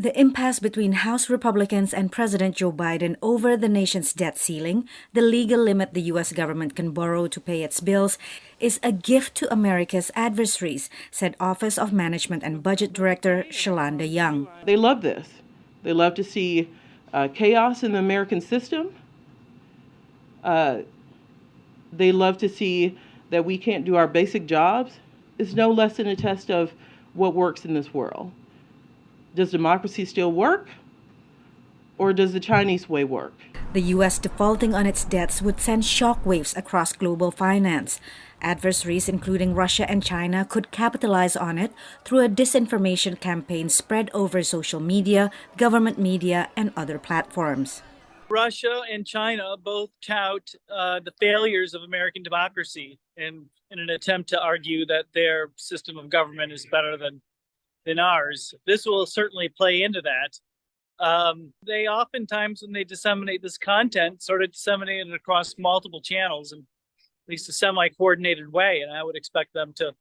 The impasse between House Republicans and President Joe Biden over the nation's debt ceiling, the legal limit the U.S. government can borrow to pay its bills, is a gift to America's adversaries, said Office of Management and Budget Director Shalanda Young. They love this. They love to see uh, chaos in the American system. Uh, they love to see that we can't do our basic jobs. It's no less than a test of what works in this world. Does democracy still work? Or does the Chinese way work? The U.S. defaulting on its debts would send shockwaves across global finance. Adversaries, including Russia and China, could capitalize on it through a disinformation campaign spread over social media, government media, and other platforms. Russia and China both tout uh, the failures of American democracy in, in an attempt to argue that their system of government is better than than ours. This will certainly play into that. Um, they oftentimes, when they disseminate this content, sort of disseminate it across multiple channels in at least a semi-coordinated way, and I would expect them to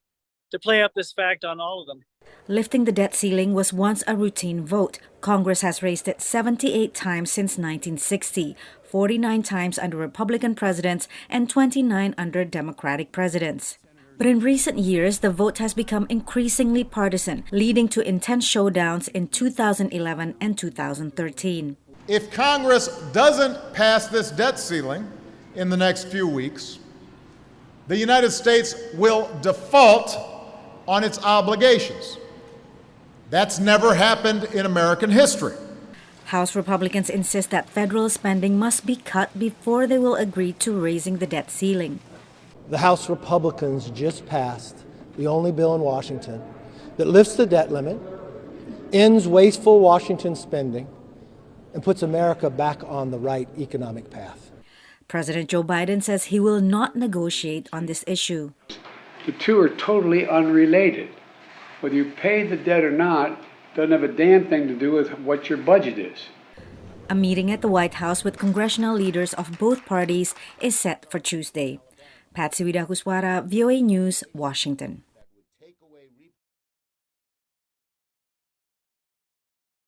to play up this fact on all of them. Lifting the debt ceiling was once a routine vote. Congress has raised it 78 times since 1960, 49 times under Republican presidents and 29 under Democratic presidents. But in recent years, the vote has become increasingly partisan, leading to intense showdowns in 2011 and 2013. If Congress doesn't pass this debt ceiling in the next few weeks, the United States will default on its obligations. That's never happened in American history. House Republicans insist that federal spending must be cut before they will agree to raising the debt ceiling. The House Republicans just passed the only bill in Washington that lifts the debt limit, ends wasteful Washington spending, and puts America back on the right economic path. President Joe Biden says he will not negotiate on this issue. The two are totally unrelated. Whether you pay the debt or not doesn't have a damn thing to do with what your budget is. A meeting at the White House with congressional leaders of both parties is set for Tuesday. Patsy Widakuswara, VOA News, Washington.